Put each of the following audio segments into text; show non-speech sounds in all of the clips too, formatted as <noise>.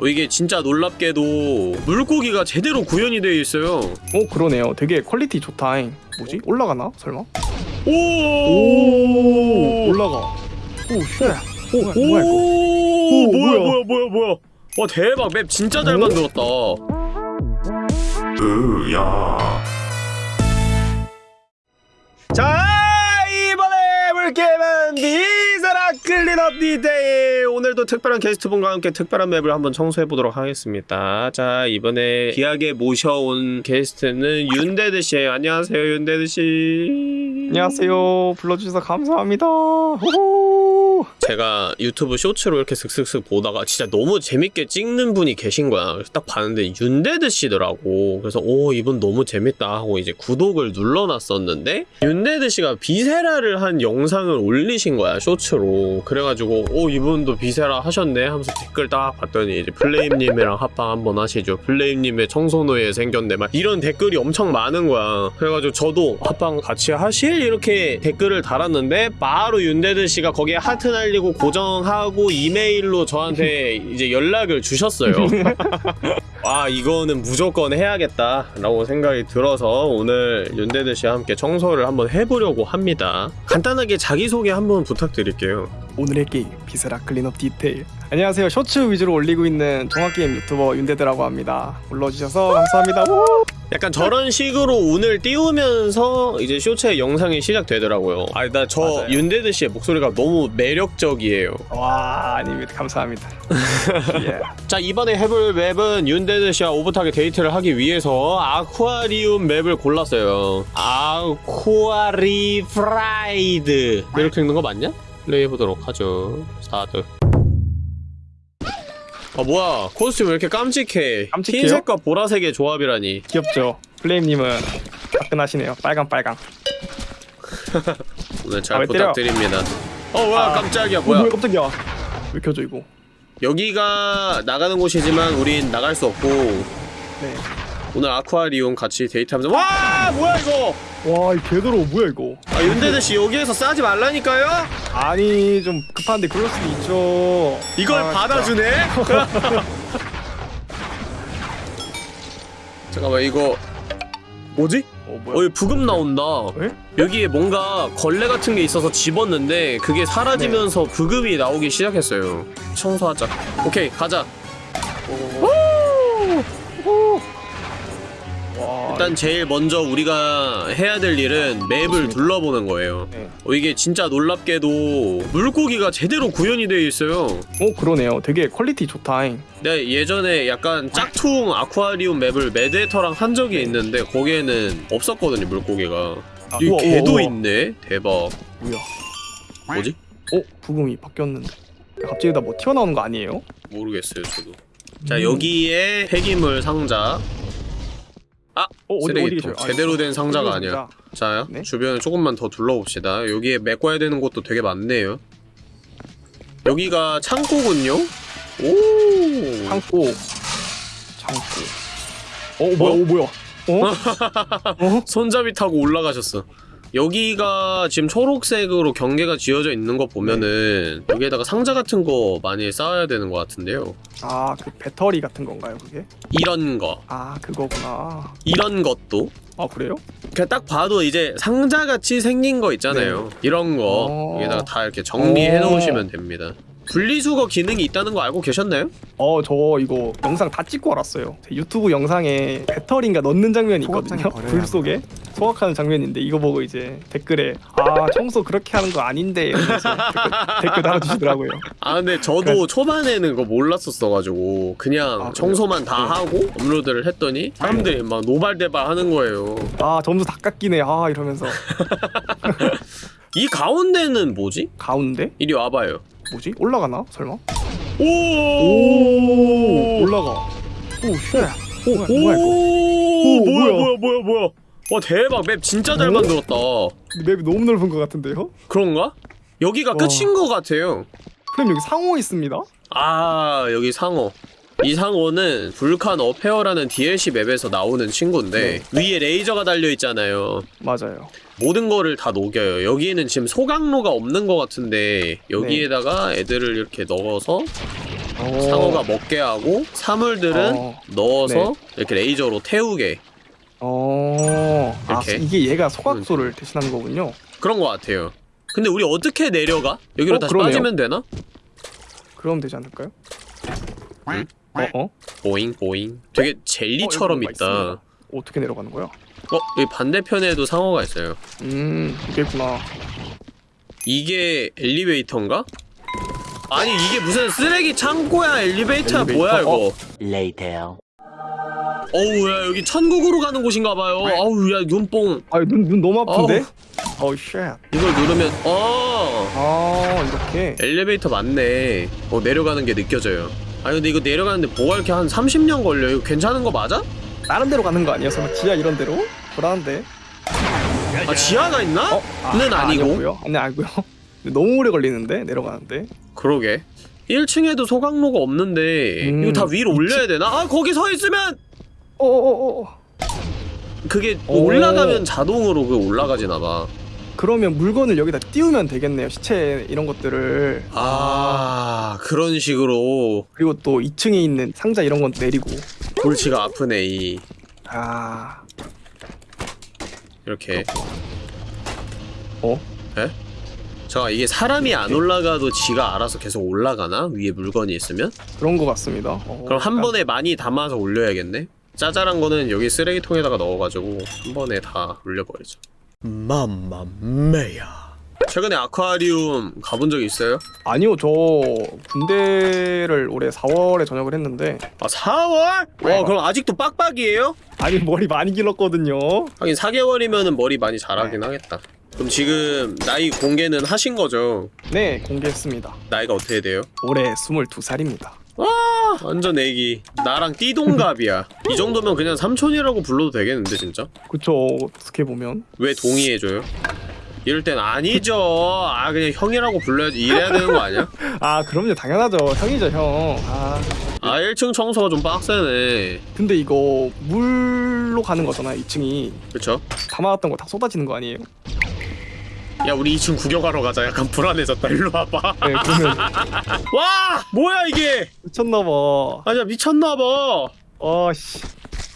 어, 이게 진짜 놀랍게도 물고기가 제대로 구현이 되어 있어요 어 그러네요. 되게 quality 좋다잉. 뭐지? 올라가나? 설마? 오, 오 올라가. oh shit. 오, 뭐야, 뭐야, 이거? 오, 뭐야 뭐야? 뭐야 뭐야 와 대박 map 진짜 잘 오? 만들었다 자 이번에 물게임은 비사라 Cleanup Detail 오늘도 특별한 게스트분과 함께 특별한 맵을 한번 청소해보도록 하겠습니다 자 이번에 귀하게 모셔온 게스트는 윤데드씨 안녕하세요 윤데드씨 안녕하세요. 불러주셔서 감사합니다. 호호. 제가 유튜브 쇼츠로 이렇게 슥슥슥 보다가 진짜 너무 재밌게 찍는 분이 계신 거야. 그래서 딱 봤는데 윤데드 씨더라고. 그래서 오 이분 너무 재밌다 하고 이제 구독을 눌러놨었는데 윤데드 씨가 Viscera를 한 영상을 올리신 거야 쇼츠로. 그래가지고 오 이분도 Viscera 하셨네 하면서 댓글 딱 봤더니 이제 플레임님이랑 합방 한번 하시죠. 플레임님의 청소노예 생겼네 막 이런 댓글이 엄청 많은 거야. 그래가지고 저도 합방 같이 하실 이렇게 댓글을 달았는데 바로 윤데드 씨가 거기에 하트 날리고 고정하고 이메일로 저한테 <laughs> 이제 연락을 주셨어요. <laughs> 아 이거는 무조건 해야겠다 라고 생각이 들어서 오늘 윤데드 씨와 함께 청소를 한번 해보려고 합니다. 간단하게 자기소개 한번 부탁드릴게요. 오늘의 게임 Viscera Cleanup Detail. 안녕하세요. 쇼츠 위주로 올리고 있는 종합게임 유튜버 윤데드라고 합니다. 불러주셔서 감사합니다. 우! 약간 저런 식으로 운을 띄우면서 이제 쇼츠의 영상이 시작되더라고요. 아, 나 저. 윤데드 씨의 목소리가 너무 매력적이에요. 와 아닙니다. 감사합니다. <laughs> 예. 자 이번에 해볼 맵은 윤데드 씨와 오붓하게 데이트를 하기 위해서 아쿠아리움 맵을 골랐어요 아쿠아리 프라이드 이렇게 읽는 거 맞냐? 플레이해보도록 하죠 스타트 아 뭐야 코스튬 왜 이렇게 깜찍해 깜찍해요? 흰색과 보라색의 조합이라니 귀엽죠. 플레임님은 화끈하시네요. 빨강 빨강. <laughs> 오늘 아, 잘왜 때려? 부탁드립니다 어 뭐야 아. 깜짝이야 어, 뭐야 뭐야 깜짝이야. 왜 켜져 이거? 여기가 나가는 곳이지만 우린 나갈 수 없고 네. 오늘 아쿠아리움 같이 데이트하면서 와 뭐야 이거 와, 이 개더러워 뭐야 이거? 아 윤대대 씨 여기에서 싸지 말라니까요? 아니 좀 급한데 그럴 수도 있죠. 이걸 아, 받아주네? <laughs> 잠깐만 이거 뭐지? 어 뭐야? 어 여기 부금 나온다 에? 여기에 뭔가 걸레 같은 게 있어서 집었는데 그게 사라지면서 네. 부금이 나오기 시작했어요 청소하자 오케이 가자 와, 일단 제일 먼저 우리가 해야 될 일은 맵을. 둘러보는 거예요 네. 어, 이게 진짜 놀랍게도 물고기가 제대로 구현이 되어 있어요 어 그러네요. 되게 퀄리티 좋다잉. 내가 예전에 약간 짝퉁 아쿠아리움 맵을 매드헤터랑 한 적이 있는데 거기에는 없었거든요 물고기가 아, 여기 우와, 게도 우와. 있네 대박 뭐야? 뭐지? 어 브금이 바뀌었는데. 갑자기 다 뭐 튀어나오는 거 아니에요? 모르겠어요 저도 자 음. 여기에 폐기물 상자 아! 어 어디 어디 쓰레기통 계셔요? 아, 제대로 된 상자가 아니야. 자 네? 주변을 조금만 더 둘러봅시다 여기에 메꿔야 되는 곳도 되게 많네요 여기가 창고군요 오 창고. 창고. 어 뭐야? 어? 어 뭐야? 어? 어? <laughs> 손잡이 타고 올라가셨어. 여기가 지금 초록색으로 경계가 지어져 있는 거 보면은 여기에다가 상자 같은 거 많이 쌓아야 되는 것 같은데요. 아 그 배터리 같은 건가요 그게? 이런 거, 아 그거구나. 이런 것도 아 그래요? 그냥 딱 봐도 이제 상자 같이 생긴 거 있잖아요. 이런 거 어. 여기다가 다 이렇게 정리해 어. 놓으시면 됩니다. 분리수거 기능이 있다는 거 알고 계셨나요? 어 저 이거 영상 다 찍고 알았어요. 제 유튜브 영상에 배터리인가 넣는 장면이 있거든요. 불 속에 소각하는 장면인데 이거 보고 이제 댓글에 아 청소 그렇게 하는 거 아닌데 이러면서 댓글, <laughs> 댓글 달아주시더라고요. 아 근데 저도 초반에는 그거 몰랐었어가지고 그냥 아, 그래요? 청소만 다 네. 하고 업로드를 했더니 사람들이 막 노발대발 하는 거예요. 아 점수 다 깎이네 아 이러면서 <laughs> 이 가운데는 뭐지? 가운데 이리 와봐요. 뭐지 올라가나 설마? 오! 오 올라가. 오 shit 오! 뭐야, 이거? 오! 뭐야 뭐야? 뭐야 뭐야? 와 대박 맵 진짜 잘 오? 만들었다. 맵이 너무 넓은 것 같은데요? 그런가? 여기가 와. 끝인 것 같아요. 그럼 여기 상어 있습니다. 아 여기 상어. 이 상어는 Vulcan Affair라는 DLC 맵에서 나오는 친구인데 위에 레이저가 달려 있잖아요. 맞아요. 모든 거를 다 녹여요. 여기에는 지금 소각로가 없는 것 같은데 여기에다가 애들을 이렇게 넣어서 오. 상어가 먹게 하고 사물들은 어. 넣어서 네. 이렇게 레이저로 태우게 어. 아, 이렇게? 이게 얘가 소각소를 대신하는 거군요. 그런 것 같아요. 근데 우리 어떻게 내려가? 여기로 어, 다시 그러네요. 빠지면 되나? 그럼 되지 않을까요? 응? 어, 어? 보잉 보잉. 되게 젤리처럼 어, 있다. 어떻게 내려가는 거야? 어 여기 반대편에도 상어가 있어요. 음, 이게 구나. 이게 엘리베이터인가? 아니 이게 무슨 쓰레기 창고야 엘리베이터야 엘리베이터? 뭐야 이거? 어. Later. 어우 야 여기 천국으로 가는 곳인가봐요. 아우 야 눈뽕 아, 눈, 눈 너무 아픈데? 어우, shit. 이걸 누르면 어 아, 이렇게. 엘리베이터 맞네. 어 내려가는 게 느껴져요. 아니 근데 이거 내려가는데 뭐가 이렇게 한 30년 걸려? 이거 괜찮은 거 맞아? 다른 데로 가는 거 아니었어? 막 지하 이런 데로? 불안한데? 아 지하가 있나? 어? 는 아니고? 아니고요. 아니, 아니고요. 너무 오래 걸리는데? 내려가는데? 그러게. 1층에도 소각로가 없는데 음, 이거 다 위로 올려야 되나? 아 거기 서 있으면 어어어어. 그게 오. 올라가면 자동으로 그 올라가지나 봐. 그러면 물건을 여기다 띄우면 되겠네요. 시체 이런 것들을. 아 그런 식으로 그리고 또 2층에 있는 상자 이런 건 내리고. 골치가 아프네 이 아. 이렇게. 어? 에? 자 이게 사람이 안 올라가도 지가 알아서 계속 올라가나? 위에 물건이 있으면? 그런 거 같습니다. 어, 그럼 한 약간 번에 많이 담아서 올려야겠네? 짜잘한 거는 여기 쓰레기통에다가 넣어가지고 한 번에 다 올려버리죠 맘마메야 최근에 아쿠아리움 가본 적 있어요? 아니요, 저 군대를 올해 4월에 전역을 했는데 아 4월? 와 그럼 아직도 빡빡이에요? 아니 머리 많이 길렀거든요. 하긴 4개월이면은 머리 많이 자라긴 하겠다 그럼 지금 나이 공개는 하신 거죠? 네, 공개했습니다. 나이가 어떻게 돼요? 올해 22살입니다. 와 완전 애기 나랑 띠동갑이야 이 정도면 그냥 삼촌이라고 불러도 되겠는데 진짜? 그쵸, 어떻게 보면. 왜 동의해줘요? 이럴 땐 아니죠 아 그냥 형이라고 불러야지 이래야 되는 거 아니야? <laughs> 아, 그럼요. 당연하죠. 형이죠, 형. 아, 아 1층 청소가 좀 빡세네 근데 이거 물로 가는 거잖아요, 2층이. 그쵸? 담아왔던 거 다 쏟아지는 거 아니에요? 야 우리 2층 구경하러 가자 약간 불안해졌다 일로 와봐 네, 그러면 <laughs> 와 뭐야 이게 미쳤나봐. 아니야 미쳤나봐 아, 씨.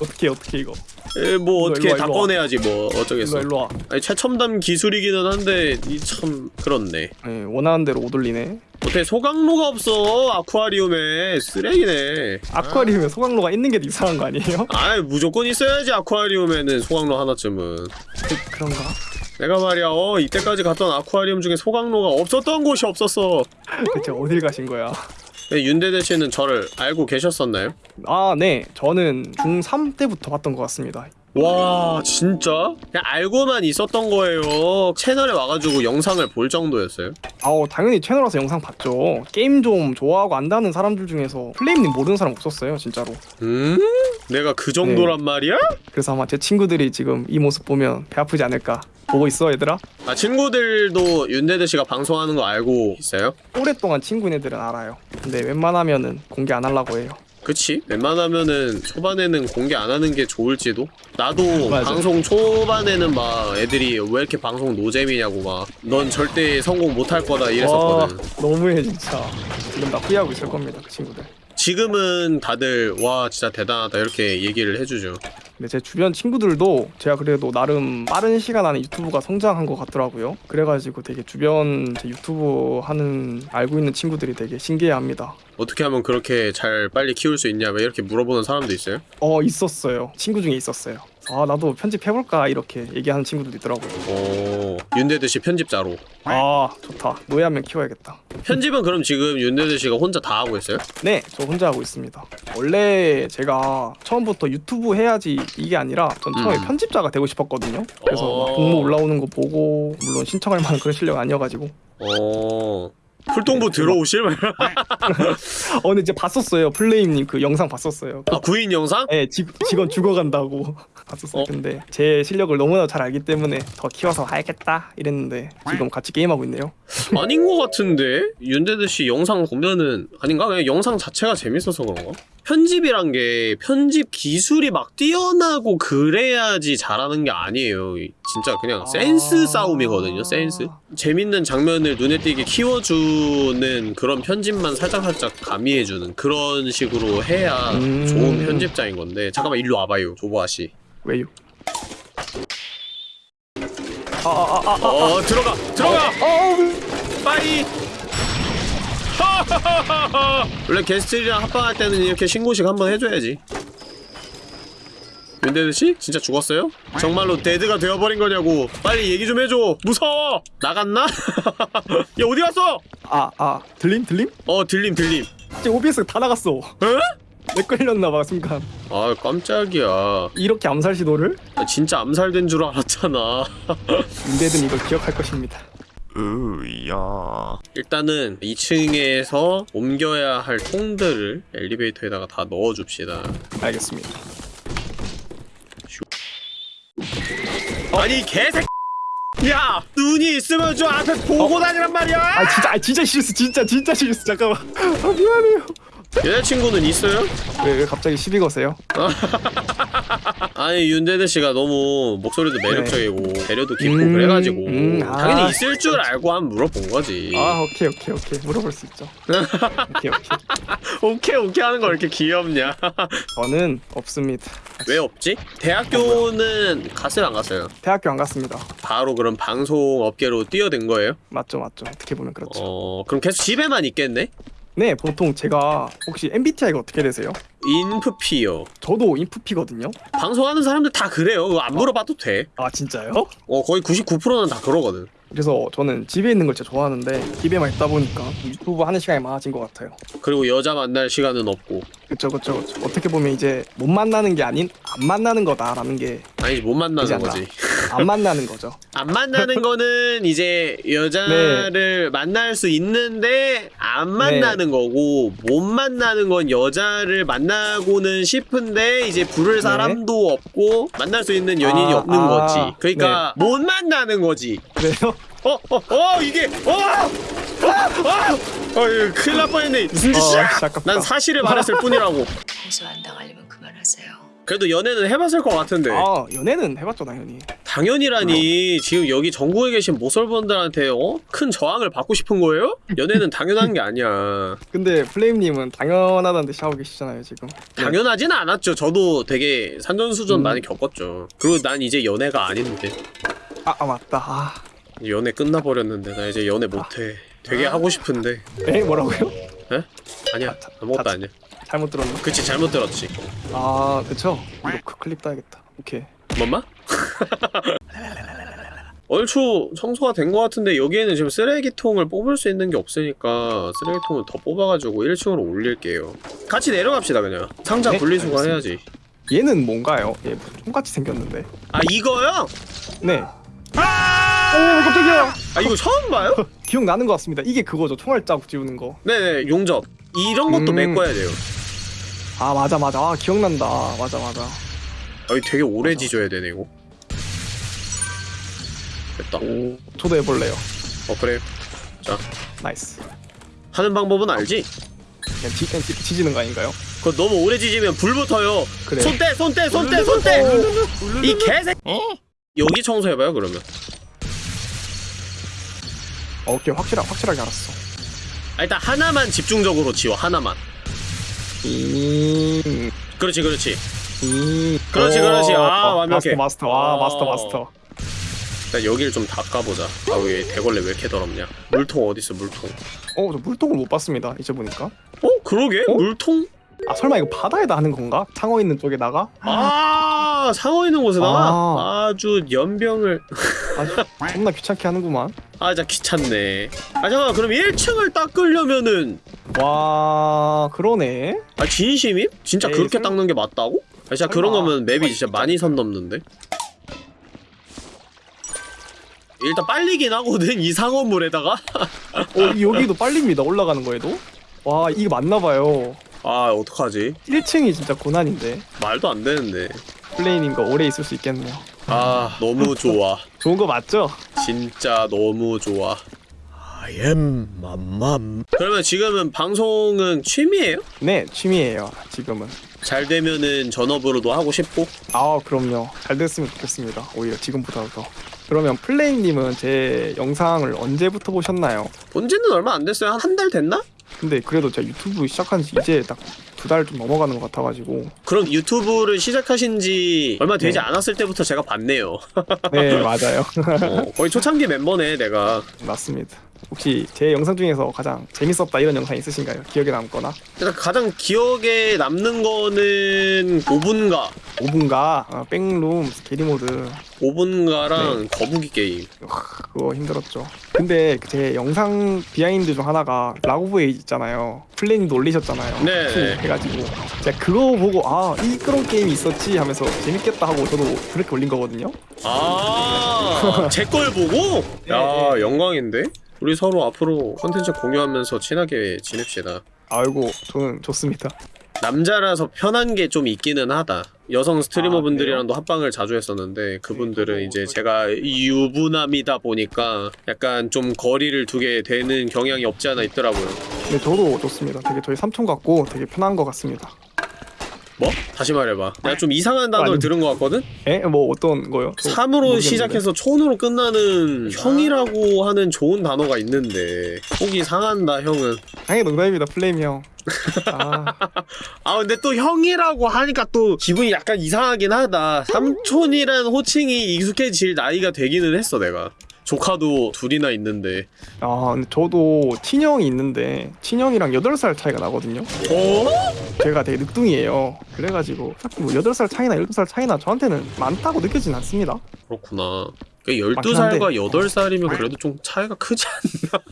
어떻게 어떻게 이거. 에, 뭐 일로 어떻게 다. 꺼내야지 뭐 어쩌겠어 일로 와, 일로 와. 아니 최첨단 기술이기는 한데 이 참 그렇네 네, 원하는 대로 못 올리네. 어떻게 소각로가 없어 아쿠아리움에 쓰레기네 아쿠아리움에 소각로가 있는 게 이상한 거 아니에요? 아이 무조건 있어야지 아쿠아리움에는 소각로 하나쯤은 그, 그런가? 내가 말이야 어 이때까지 갔던 아쿠아리움 중에 소각로가 없었던 곳이 없었어 대체 어딜 가신 거야? 네, 윤대대 씨는 저를 알고 계셨었나요? 아, 네. 저는 중3 때부터 봤던 것 같습니다. 와 진짜? 그냥 알고만 있었던 거예요 채널에 와가지고 영상을 볼 정도였어요 아우, 당연히 채널 와서 영상 봤죠. 게임 좀 좋아하고 안다는 사람들 중에서 플레임님 모르는 사람 없었어요, 진짜로. 음? 내가 그 정도란 네. 말이야? 그래서 아마 제 친구들이 지금 이 모습 보면 배 아프지 않을까. 보고 있어, 얘들아? 아 친구들도 윤대대 씨가 방송하는 거 알고 있어요? 오랫동안 친구인 애들은 알아요. 근데 웬만하면은 공개 안 하려고 해요. 그치? 웬만하면은 초반에는 공개 안 하는 게 좋을지도? 나도 맞아. 방송 초반에는 막 애들이 왜 이렇게 방송 노잼이냐고 막 넌 절대 성공 못할 거다 이랬었거든 와, 너무해, 진짜. 지금 나 후회하고 있을 겁니다, 그 친구들. 지금은 다들 와 진짜 대단하다 이렇게 얘기를 해주죠 근데 제 주변 친구들도 제가 그래도 나름 빠른 시간 안에 유튜브가 성장한 것 같더라고요. 그래가지고 되게 주변 제 유튜브 하는 알고 있는 친구들이 되게 신기해합니다. 어떻게 하면 그렇게 잘 빨리 키울 수 있냐 막 이렇게 물어보는 사람도 있어요? 어 있었어요. 친구 중에 있었어요. 아 나도 편집해볼까 이렇게 얘기하는 친구들도 있더라고요. 오 윤대대 씨 편집자로 아 좋다. 노예 한 명 키워야겠다. 편집은 그럼 지금 윤대대 씨가 혼자 다 하고 있어요? 네, 저 혼자 하고 있습니다. 원래 제가 처음부터 유튜브 해야지 이게 아니라 전 처음에 음. 편집자가 되고 싶었거든요. 그래서 어. 막 공모 올라오는 거 보고 물론 신청할 만한 그런 실력 아니어가지고 어 풀동부 들어오실? 어 근데 이제 봤었어요 플레임님 그 영상 봤었어요 아 구인 영상? 예 직- 직원 죽어간다고 <laughs> 봤었어요 어? 근데 제 실력을 너무나 잘 알기 때문에 더 키워서 하야겠다 이랬는데 지금 같이 게임하고 있네요 아닌 것 같은데 윤대대 씨 영상 보면은 아닌가 그냥 영상 자체가 재밌어서 그런가? 편집이란 게 편집 기술이 막 뛰어나고 그래야지 잘하는 게 아니에요. 이- 진짜 그냥 센스 아. 싸움이거든요. 센스. 재밌는 장면을 눈에 띄게 키워주 는 그런 편집만 살짝살짝 가미해주는 그런 식으로 해야 음. 좋은 편집자인 건데 잠깐만 일로 와봐요 조보아씨. 왜요? 아 아 아 아 어 들어가 들어가! 아, bye <laughs> 원래 게스트들이랑 합방할 때는 이렇게 신고식 한번 해줘야지 윤데드씨? 진짜 죽었어요? 정말로 dead가 되어버린 거냐고 빨리 얘기 좀 해줘 무서워 나갔나? <laughs> 야 어디 갔어? 아, 아, 들림 들림? 어 들림 들림 지금 OBS 다 나갔어. 에? 내 걸렸나봐 순간. 아 깜짝이야 이렇게 암살 시도를 나 진짜 암살된 줄 알았잖아 <laughs> 윤대든 이걸 기억할 것입니다. 으야 일단은 2층에서 옮겨야 할 통들을 엘리베이터에다가 다 넣어줍시다 알겠습니다. 아니 개새 야 눈이 있으면 좀 앞에 보고 다니란 말이야 아 진짜, 아 진짜 실수, 진짜 진짜 실수. 잠깐만. 아 미안해요. 여자친구는 있어요? 왜, 왜 갑자기 시비 거세요? <laughs> 아니 윤대대 씨가 너무 목소리도 매력적이고 배려도 깊고 음, 그래가지고 음, 아. 당연히 있을 줄 알고 한 물어본 거지 아 오케이 오케이 오케이 물어볼 수 있죠. <laughs> 오케이 오케이. 오케이 오케이 하는 거왜 이렇게 귀엽냐 <laughs> 저는 없습니다. 왜 없지? 대학교는 갔어요 안 갔어요? 대학교 안 갔습니다. 바로 그럼 방송 업계로 뛰어든 거예요? 맞죠 맞죠. 어떻게 보면 그렇죠. 어 그럼 계속 집에만 있겠네? 네 보통 제가 혹시 MBTI가 어떻게 되세요? 인프피요 저도 인프피거든요. 방송하는 사람들 다 그래요 안 물어봐도 돼 아 진짜요? 어, 거의 99%는 다 그러거든 그래서 저는 집에 있는 걸 진짜 좋아하는데 집에만 있다 보니까 유튜브 하는 시간이 많아진 것 같아요. 그리고 여자 만날 시간은 없고 그쵸 그쵸 그쵸. 어떻게 보면 이제 못 만나는 게 아닌 안 만나는 거다라는 게안 아니지 못 만나는. 거지 만나는 거죠. <laughs> 안 만나는 거는 이제 여자를 만날 수 있는데 안 만나는 거고 못 만나는 건 여자를 만나고는 싶은데 이제 부를 사람도 없고 만날 수 있는 연인이 아, 없는 아, 거지 그러니까 못 만나는 거지 그래요? 어, 어, 어, 이게, 어, 어, 어, 어, 이거 큰일 날 뻔했네. 무슨 어, 짓이야? 난 사실을 말했을 뿐이라고. 고소 안 당하려면 그만하세요. 그래도 연애는 해봤을 것 같은데. 아 연애는 해봤죠 당연히. 당연이라니, 지금 여기 전국에 계신 모쏠분들한테, 어? 큰 저항을 받고 싶은 거예요? 연애는 당연한 게 아니야. <laughs> 근데 플레임님은 당연하다는 듯이 하고 계시잖아요 지금. 당연하진 않았죠. 저도 되게 산전수전 음. 많이 겪었죠. 그리고 난 이제 연애가 아닌데. 아, 아 맞다. 아, 연애 끝나버렸는데, 나 이제 연애 못해. 되게 하고 싶은데. 에 뭐라고요? 에? 아니야. 아무것도 아니야. 잘못 들었네. 그치, 잘못 들었지. 아 그쵸. 이거 그 클립 따야겠다. 오케이. 뭔마? <laughs> 얼추 청소가 된 것 같은데 여기에는 지금 쓰레기통을 뽑을 수 있는 게 없으니까 쓰레기통을 더 뽑아가지고 1층으로 올릴게요 같이 내려갑시다 그냥 상자 네, 분리수거 알겠습니다. 해야지 얘는 뭔가요? 얘 총같이 생겼는데. 아 이거요? 네. 오 깜짝이야. 아 이거 처음 봐요? <laughs> 기억 나는 것 같습니다. 이게 그거죠. 총알 자국 지우는 거. 네네 용접 이런 것도 음. 메꿔야 돼요 아 맞아 맞아. 아 기억난다. 맞아 맞아. 아 이거 되게 오래 지져야 되네 이거 됐다 오 저도 해볼래요. 어 그래 nice. 하는 방법은 알지? 그냥 지, 그냥 지, 지지는 거 아닌가요? 그거 너무 오래 지지면 불 붙어요 그래. 손대 손대 손대 손대 이 개새 여기 청소해봐요 그러면 어, 오케이 확실하 확실하게 알았어. 아, 일단 하나만 집중적으로 지워 하나만 음. 그렇지 그렇지 음. 그렇지, 오, 그렇지. 아, 어, 완벽해. 마스터 마스터. 아 어. 마스터 마스터. 일단 여기를 좀 닦아보자 얘 대걸레 왜 이렇게 더럽냐 물통 어딨어 물통 어저 물통을 못 봤습니다. 이제 보니까. 어? 그러게 어? 물통? 아 설마 이거 바다에다 하는 건가? 창어 있는 쪽에다가? 아 상어 있는 곳에다가 아. 아주 연병을 <laughs> 아주 겁나 귀찮게 하는구만. 아 진짜 귀찮네 아 잠깐만 그럼 1층을 닦으려면은 와 그러네. 아 진심임? 진짜 에이, 그렇게 설- 닦는 게 맞다고? 아 진짜 설마. 그런 거면 맵이 진짜 진짜. 많이 선 넘는데 일단 빨리긴 하거든 이 상어물에다가 <laughs> 어 여기도 빨립니다. 올라가는 거에도. 와 이게 맞나봐요. 아 어떡하지 1층이 진짜 고난인데. 말도 안 되는데 플레이님과 오래 있을 수 있겠네요. 아 너무 좋아 좋은 거 맞죠? 진짜 너무 좋아 아 I am 맘맘 그러면 지금은 방송은 취미예요? 네 취미예요 지금은 잘 되면은 전업으로도 하고 싶고 아 그럼요 잘 됐으면 좋겠습니다 오히려 지금보다 더 그러면 플레임님은 제 영상을 언제부터 보셨나요? 본지는 얼마 안 됐어요 한한달 됐나? 근데 그래도 제가 유튜브 시작한 지 이제 딱 두 달 좀 넘어가는 것 같아가지고. 그럼 유튜브를 시작하신 지 얼마 되지 네. 않았을 때부터 제가 봤네요. 네 <laughs> 맞아요. 어, 거의 초창기 멤버네 내가. 맞습니다 혹시 제 영상 중에서 가장 재밌었다 이런 영상 있으신가요? 기억에 남거나? 일단 가장 기억에 남는 거는 5분가. 5분가? 아, 백룸 게리모드. 5분가랑 거북이 게임. 그거 힘들었죠. 근데 그제 영상 비하인드 중 하나가 라고브에 있잖아요. 플레임도 올리셨잖아요. 네. 후 해가지고. 제가 그거 보고 아 이 그런 게임이 있었지 하면서 재밌겠다 하고 저도 그렇게 올린 거거든요. 아제 걸 보고? 네, 야 네. 영광인데? 우리 서로 앞으로 컨텐츠 공유하면서 친하게 지냅시다. 아이고 저는 좋습니다. 남자라서 편한 게 좀 있기는 하다. 여성 아, 스트리머 분들이랑도 합방을 자주 했었는데 그분들은 네, 이제 저도 제가 유부남이다 보니까 약간 좀 거리를 두게 되는 경향이 없지 않아 있더라고요. 근데 저도 좋습니다. 되게 저희 삼촌 같고 되게 편한 것 같습니다 뭐? 다시 말해봐. 내가 좀 이상한 단어를 아니. 들은 것 같거든? 에? 뭐 어떤 거요? 저 3으로 모르겠는데. 시작해서 촌으로 끝나는 형이라고 하는 좋은 단어가 있는데 속이 상한다 형은 당연히 농담입니다 플레임 형 <laughs> 아, 아 근데 또 형이라고 하니까 또 기분이 약간 이상하긴 하다 삼촌이란 호칭이 익숙해질 나이가 되기는 했어 내가 조카도 둘이나 있는데. 아 근데 저도 친형이 있는데 친형이랑 8살 차이가 나거든요. 어? 제가 되게 늦둥이에요. 그래가지고 뭐 8살 차이나 7살 차이나 저한테는 많다고 느껴지진 않습니다. 그렇구나. 그러니까 맞긴 12살과 8살이면 그래도 좀 차이가 크지 않나?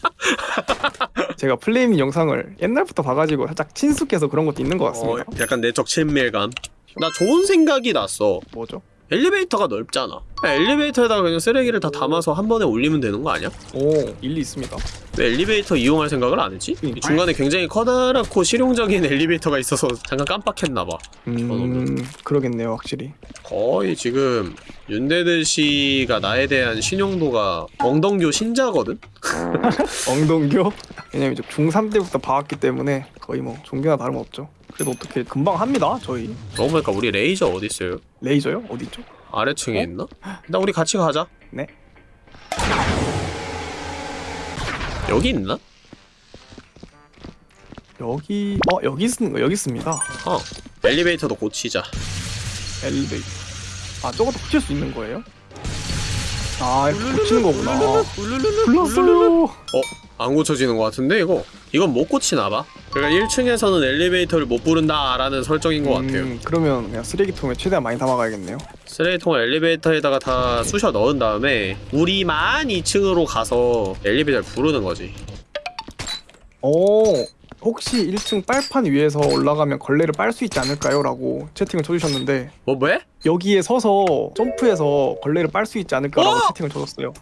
<laughs> 제가 플레임님 영상을 옛날부터 봐가지고 살짝 친숙해서 그런 것도 있는 것 어, 같습니다. 약간 내적 친밀감. 나 좋은 생각이 났어. 뭐죠? 엘리베이터가 넓잖아 엘리베이터에다가 그냥 쓰레기를 다 담아서 한 번에 올리면 되는 거 아니야? 오 일리 있습니다 왜 엘리베이터 이용할 생각을 안 했지? 음. 중간에 굉장히 커다랗고 실용적인 엘리베이터가 있어서 잠깐 깜빡했나봐 음 그러겠네요 확실히 거의 지금 윤데드 씨가 나에 대한 신용도가 엉덩교 신자거든? <laughs> 엉덩교? 왜냐면 이제 중3 때부터 봐왔기 때문에 거의 뭐 종교나 다름없죠 그래도 어떻게 금방 합니다 저희 그러고 보니까 우리 레이저 어딨어요? 레이저요? 어디죠? 아래층에 어? 있나? 나 우리 같이 가자 네 여기 있나? 여기 어 여기 있는 거 여기 있습니다 어 엘리베이터도 고치자 엘리베이터 아 저것도 고칠 수 있는 거예요? 아 이렇게 고치는 거구나 불렀어요 어? 안 고쳐지는 것 같은데 이거? 이건 못 고치나봐 그러니까 1층에서는 엘리베이터를 못 부른다 라는 설정인 것 같아요 음, 그러면 그냥 쓰레기통에 최대한 많이 담아가야겠네요 쓰레기통을 엘리베이터에다가 다 쑤셔 넣은 다음에 우리만 2층으로 가서 엘리베이터를 부르는 거지 오 혹시 1층 빨판 위에서 올라가면 걸레를 빨 수 있지 않을까요? 라고 채팅을 쳐주셨는데 뭐 왜? 여기에 서서 점프해서 걸레를 빨 수 있지 않을까라고 와! 채팅을 쳐줬어요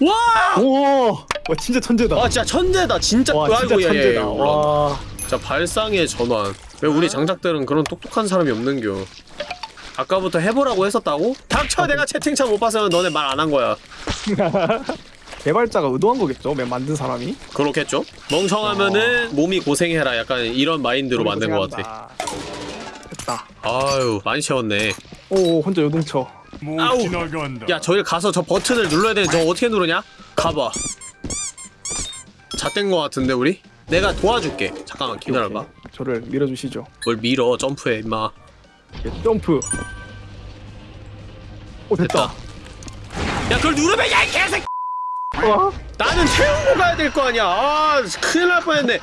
와! 오! 와 진짜 천재다. 아 진짜 천재다. 진짜 와 진짜 아이고, 천재다. 올라온다. 와. 진짜 발상의 전환. 왜 우리 장작들은 그런 똑똑한 사람이 없는겨? 아까부터 해보라고 했었다고? 닥쳐! 내가 채팅창 못 봤으면 너네 말 안 한 거야. <laughs> 개발자가 의도한 거겠죠? 맨 만든 사람이? 그렇겠죠? 멍청하면은 몸이 고생해라. 약간 이런 마인드로 만든 것 같아. 됐다. 아유 많이 채웠네. 오 혼자 요동쳐 아우. 지나간다. 야 저기 가서 저 버튼을 눌러야 되는데 저거 어떻게 누르냐? 가봐. 잣된 거 같은데 우리? 내가 도와줄게. 잠깐만 기다려봐. 오케이. 저를 밀어주시죠. 뭘 밀어? 점프해 임마. 예, 점프. 오 됐다, 야 그걸 누르면 야이 개새끼! 와 나는 태우고 가야 될 거 아니야. 아 큰일 날 뻔했네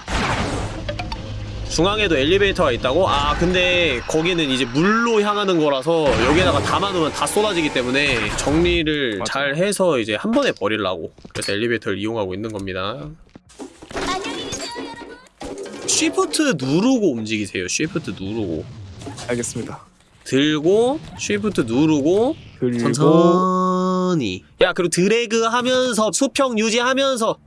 중앙에도 엘리베이터가 있다고? 아 근데 거기는 이제 물로 향하는 거라서 여기에다가 담아놓으면 다 쏟아지기 때문에 정리를 맞아. 잘 해서 이제 한 번에 버리려고 그래서 엘리베이터를 이용하고 있는 겁니다. 쉬프트 누르고 움직이세요. 쉬프트 누르고. 알겠습니다. 들고 쉬프트 누르고 천천히. 야 그리고 드래그 하면서 수평 유지하면서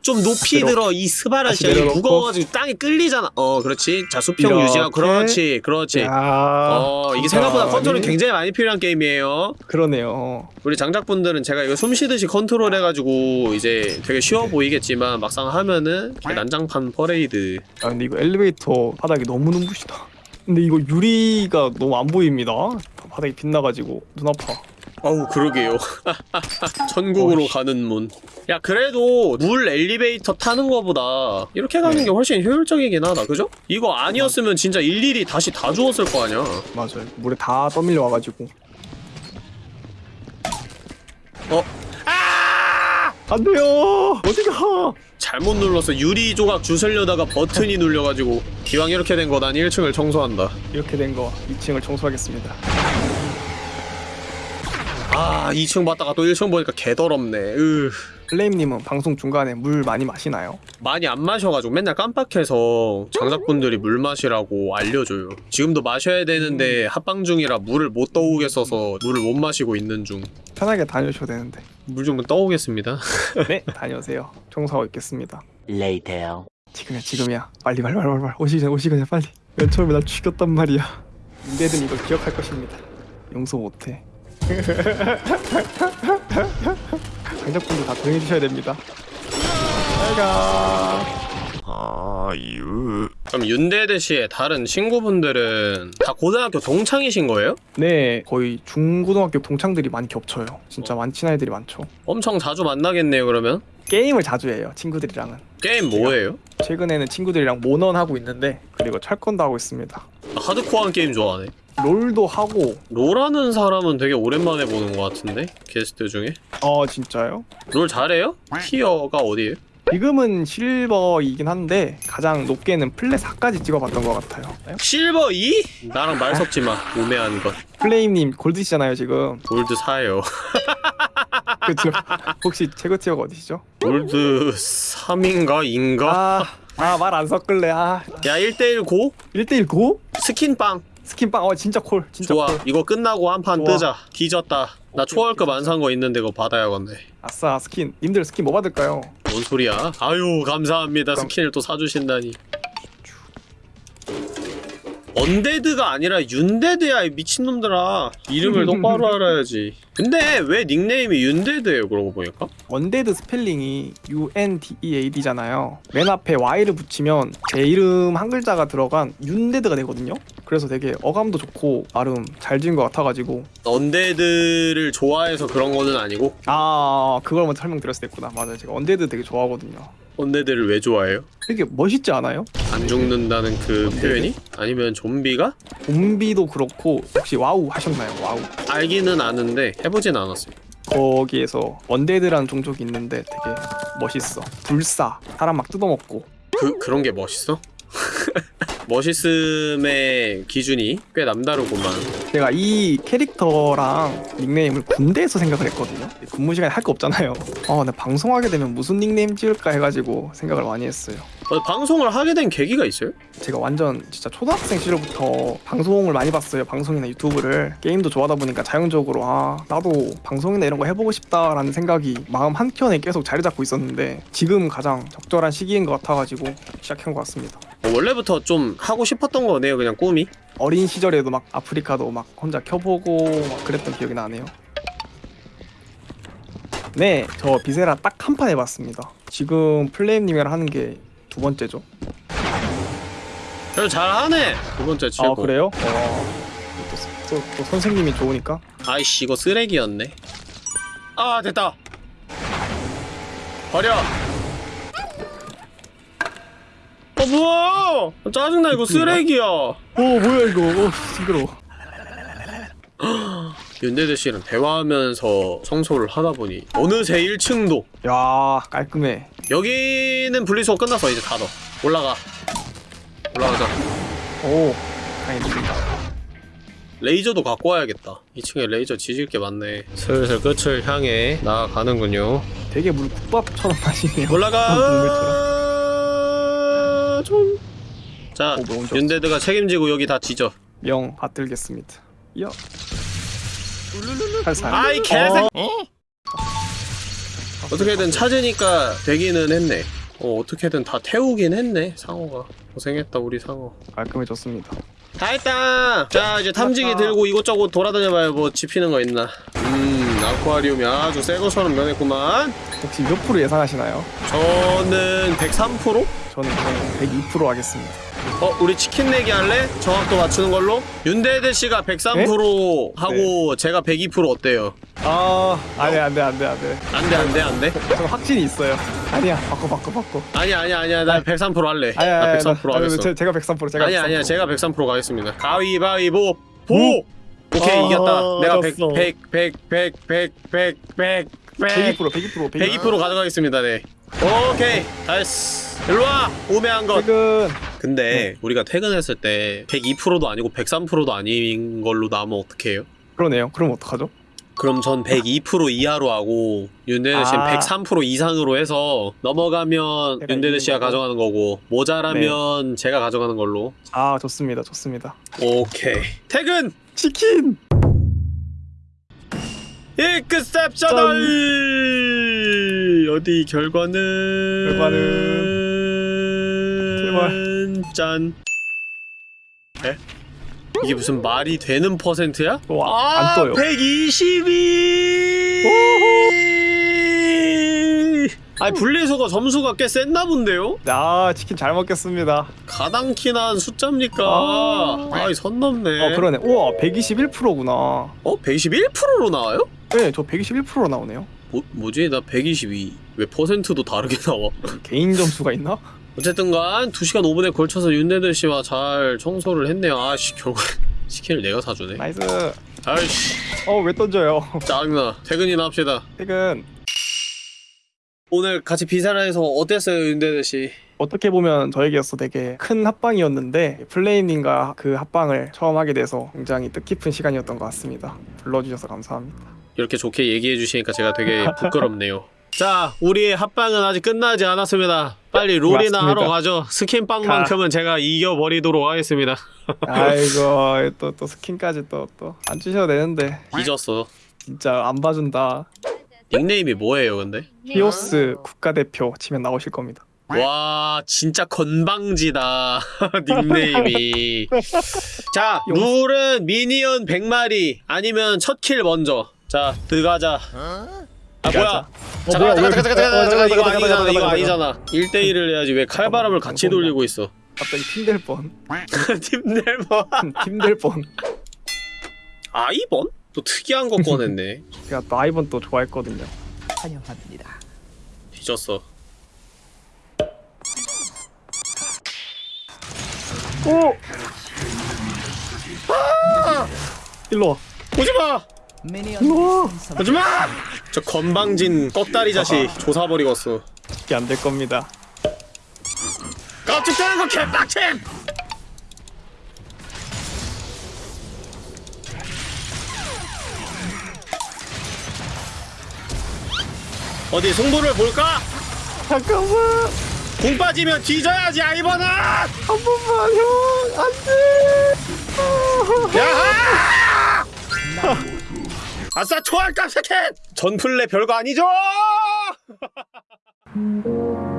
좀 높이 내려- 들어 이 스바라 다시 씨 내려놓고. 무거워가지고 땅에 끌리잖아 어 그렇지 자 수평. 유지가 그렇지 그렇지 야, 어 이게 생각보다 감사하니. 컨트롤 굉장히 많이 필요한 게임이에요 그러네요. 우리 장작분들은 제가 이거 숨 쉬듯이 컨트롤 해가지고 이제 되게 쉬워 보이겠지만 막상 하면은 난장판 퍼레이드 아 근데 이거 엘리베이터 바닥이 너무 눈부시다. 근데 이거 유리가 너무 안 보입니다. 바닥이 빛나가지고 눈 아파. 어우 그러게요 <laughs> 천국으로 어이씨. 가는 문 야 그래도 물 엘리베이터 타는 거보다 이렇게 가는 게 훨씬 효율적이긴 하다 그죠? 이거 아니었으면 진짜 일일이 다시 다 주웠을 거 아니야 맞아요. 물에 다 떠밀려 와가지고. 어? 안 돼요. 어디가? 잘못 눌러서 유리 조각 주술려다가 버튼이 <laughs> 눌려가지고 기왕 이렇게 된 거 난 1층을 청소한다 이렇게 된 거 2층을 청소하겠습니다. 아 2층 봤다가 또 1층 보니까 개더럽네 으 플레임님은 방송 중간에 물 많이 마시나요? 많이 안 마셔가지고 맨날 깜빡해서 장작분들이 물 마시라고 알려줘요 지금도 마셔야 되는데 합방 중이라 물을 못 떠오겠어서 물을 못 마시고 있는 중 편하게 다녀셔도 되는데. 물 좀 떠오겠습니다 <laughs> 네, 다녀오세요. 청소하고 있겠습니다. Later. 지금이야, 지금이야. 빨리, 빨리, 빨리, 빨리. 오시기 전에, 오시기 전에 빨리. 맨 처음에 날 죽였단 말이야. 인데든 이걸 기억할 것입니다. 용서 못해. 장작분들 다 조용히 해주셔야 됩니다. 잘가. 아유 그럼 윤대대 씨의 다른 친구분들은 다 고등학교 동창이신 거예요? 네, 거의 중고등학교 동창들이 많이 겹쳐요. 진짜 많은 친한 애들이 많죠. 엄청 자주 만나겠네요 그러면? 게임을 자주 해요, 친구들이랑은. 게임 뭐예요? 최근에는 친구들이랑 몬헌 하고 있는데 그리고 철권도 하고 있습니다. 하드코어한 게임 좋아하네 롤도 하고 롤하는 사람은 되게 오랜만에 보는 것 같은데 게스트 중에 어 진짜요? 롤 잘해요? tier가 어디에요? 지금은 실버이긴 한데 가장 높게는 플래 4까지 찍어봤던 것 같아요. 실버 2? 나랑 말 섞지 마 우매한 것 플레임님 골드시잖아요 지금. 골드 4예요 <laughs> 그렇죠. 혹시 최고 tier가 어디시죠? 골드 3인가 2인가? 아, 아 말 안 섞을래. 아, 야 1대1 go? 1대1 go? skin빵 skin빵 어 진짜 call. 진짜 좋아 call. 이거 끝나고 한 판. 뜨자 뒤졌다 나 초월급 안 산 거 있는데 그거 받아야겠네 아싸 스킨. 님들 스킨 뭐 받을까요? 뭔 소리야 아유 감사합니다 skin을 또 사주신다니 undead가 아니라 윤데드야 이 미친놈들아 이름을 똑바로 <laughs> 알아야지 근데 왜 닉네임이 윤데드예요 그러고 보니까? undead 스펠링이 U-N-D-E-A-D잖아요. 맨 앞에 Y를 붙이면 제 이름 한 글자가 들어간 윤데드가 되거든요. 그래서 되게 어감도 좋고 나름 잘 지은 것 같아가지고 undead를 좋아해서 그런 거는 아니고 아 그걸 먼저 설명드렸어야 했구나. 맞아요. 제가 undead 되게 좋아하거든요. undead를 왜 좋아해요? 되게 멋있지 않아요? 안 죽는다는 그? 표현이? 아니면 좀비가? 좀비도 그렇고 혹시 와우 하셨나요? 와우. 알기는 아는데 해보진 않았어요 거기에서 undead라는 종족이 있는데 되게 멋있어. 불사. 사람 막 뜯어먹고. 그, 그런 게 멋있어? <laughs> 멋있음의 기준이 꽤 남다르구만 제가 이 캐릭터랑 닉네임을 군대에서 생각을 했거든요. 근무 시간에 할 거 없잖아요. 어, 나 방송하게 되면 무슨 닉네임 지을까 해가지고 생각을 많이 했어요. 어, 방송을 하게 된 계기가 있어요? 제가 완전 진짜 초등학생 시절부터 방송을 많이 봤어요. 방송이나 유튜브를 게임도 좋아하다 보니까 자연적으로 아 나도 방송이나 이런 거 해보고 싶다라는 생각이 마음 한 켠에 계속 자리 잡고 있었는데 지금 가장 적절한 시기인 것 같아가지고 시작한 것 같습니다. 어, 원래부터 좀 하고 싶었던 거네요 그냥 꿈이 어린 시절에도 막 아프리카도 막 혼자 켜보고 막 그랬던 기억이 나네요. 네, 저 비세라 딱 한 판 해봤습니다. 지금 플레임님이랑 하는 게 두 번째죠. 그래도 잘하네 두 번째 치고 아 그래요? 어, 또, 또, 또 선생님이 좋으니까. 아이씨 이거 쓰레기였네 아 됐다 버려 어 뭐야 짜증나 이거 쓰레기야 오 뭐야 이거? 오 징그러워. 윤대대 씨랑 대화하면서 청소를 하다 보니 어느새 1층도 야 깔끔해. 여기는 분리수거 끝났어 이제 닫아 올라가 올라가자 오 다행입니다. 레이저도 갖고 와야겠다 2층에 레이저 지질 게 많네 슬슬 끝을 향해 나아가는군요 되게 물 국밥처럼 <laughs> 마시네요. 올라가 좀. 자 오. 윤대드가 책임지고 여기 다 지져 명 받들겠습니다. 여. 살살. 아이 개새 어 떻게든 찾으니까 되기는 했네 어 어떻게든 다 태우긴 했네 상어가 고생했다 우리 상어 깔끔해졌습니다. 다 했다 자 이제 탐지기 들고 이곳저곳 돌아다녀봐요 뭐 집히는 거 있나 음 아쿠아리움이 아주 새 것처럼 변했구만 혹시 몇 프로 예상하시나요? 저는 103%? 저는 그냥 102% 하겠습니다. 어 우리 치킨 내기 할래? 정확도 맞추는 걸로? 윤대대 씨가 103% 하고 제가 102% 어때요? 아, 안돼 안돼 안돼 안돼. 안돼 안돼 안돼 저 확신이 있어요. 아니야, 바꿔 바꿔 바꿔. 아니야 아니야 아니야 나 103% 할래 아니야, 나 아니야, 103% 나- 하겠어 제, 제가 103% 제가 아니야 103%. 아니야 제가 103% 가겠습니다 가위바위보 보! 오케이 아, 이겼다 내가 100 졌어. 100 100 100 100 100 100 100 102% 102% 102% 가져가겠습니다 네 오케이 다했어 일로와 우매한 것 퇴근. 근데 우리가 퇴근했을 때 102%도 아니고 103%도 아닌 걸로 나오면 어떡해요? 그러네요. 그럼 어떡하죠? 그럼 전 102% 이하로 하고 윤대대 씨는 아. 103% 이상으로 해서 넘어가면 이기는 씨가. 가져가는 거고 모자라면 제가 가져가는 걸로 아, 좋습니다. 좋습니다. 오케이 퇴근! 치킨. exceptional 어디 결과는 결과는 짠 에? 이게 무슨 말이 되는 퍼센트야? 와, 아, 안 떠요. 122! 아니 분리수거 점수가 꽤 셌나 본데요? 아, 치킨 잘 먹겠습니다. 가당키난 숫자입니까? 아. 아... 이 선 넘네 어, 그러네. 우와, 121%구나. 어? 121%로 나와요? 네, 저 121%로 나오네요. 뭐, 뭐지? 나 122. 왜 퍼센트도 다르게 나와? 개인 점수가 있나? 어쨌든간 2시간 5분에 걸쳐서 윤데드 씨와 잘 청소를 했네요. 아씨 결국 <laughs> 치킨을 내가 사주네. nice. 아이씨 어, 왜 던져요? 짜증나. 퇴근이나 합시다. 퇴근. 오늘 같이 비세라 해서 어땠어요 윤데드 씨? 어떻게 보면 저에게서 되게 큰 합방이었는데 플레임님과 그 합방을 처음 하게 돼서 굉장히 뜻깊은 시간이었던 것 같습니다. 불러주셔서 감사합니다. 이렇게 좋게 얘기해 주시니까 제가 되게 부끄럽네요. <laughs> 자, 우리의 합방은 아직 끝나지 않았습니다. 빨리 롤이나 맞습니다. 하러 가죠. 스킨빵만큼은 제가 이겨버리도록 하겠습니다. <laughs> 아이고 또 또 스킨까지 또 또 안 주셔도 되는데 잊었어. 진짜 안 봐준다. 닉네임이 뭐예요, 근데? 히오스 국가대표 치면 나오실 겁니다. 와 진짜 건방지다 <laughs> 닉네임이 자 룰은 미니언 100마리 아니면 첫 킬 먼저 자 들어가자 아 뭐야 어, 잠깐 뭐야, 잠깐 왜- 잠깐 잠깐 어, 잠깐 이거 아니잖아 이거 아니잖아 1대1을 해야지 왜 칼바람을 같이 잠깐만. 돌리고 있어 갑자기 팀될 뻔. 팀들 뭐 팀될 뻔. <laughs> 아이번? 또 특이한 거 꺼냈네 <laughs> 제가 또 아이번 또 좋아했거든요. 뒤졌어 오! 일로 와. 오지마 일로 와. 오지마 저 건방진 꺽다리 자식 조사버리겠어 이게 안 될 겁니다. 깜찍대는 거 개빡침 어디 승부를 볼까? 잠깐만. 공 빠지면 뒤져야지 아이버나 한 번만 형. 안 돼. 야하 아싸 초월감 세켓 전플레 별거 아니죠 <laughs>